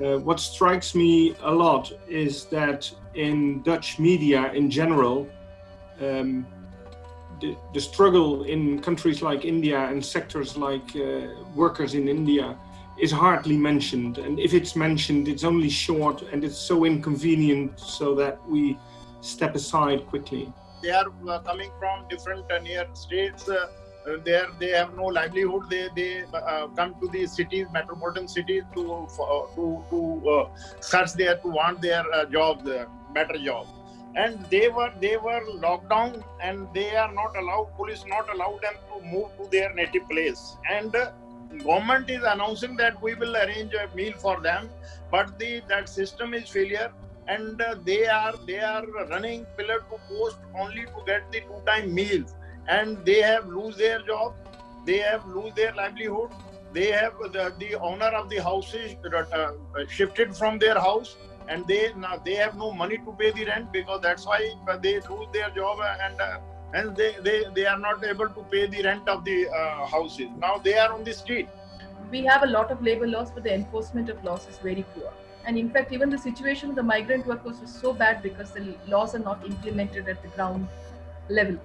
Uh, what strikes me a lot is that in Dutch media in general, um, the, the, struggle in countries like India and sectors like uh, workers in India is hardly mentioned. And if it's mentioned, it's only short and it's so inconvenient so that we step aside quickly. They are uh, coming from different uh, near states. Uh, there they have no livelihood. They they uh, come to the cities, metropolitan cities, to uh, to to search there to want their jobs, better jobs. And they were they were locked down and they are not allowed police not allowed them to move to their native place. And government is announcing that we will arrange a meal for them but the that system is failure. And uh, they are they are running pillar to post only to get the two time meals and they have lose their job they have lose their livelihood they have the, the owner of the house is uh, shifted from their house and they now they have no money to pay the rent because that's why they lose their job and uh, and they, they, they are not able to pay the rent of the uh, houses. Now they are on the street. We have a lot of labor laws, but the enforcement of laws is very poor. And in fact, even the situation of the migrant workers is so bad because the laws are not implemented at the ground level.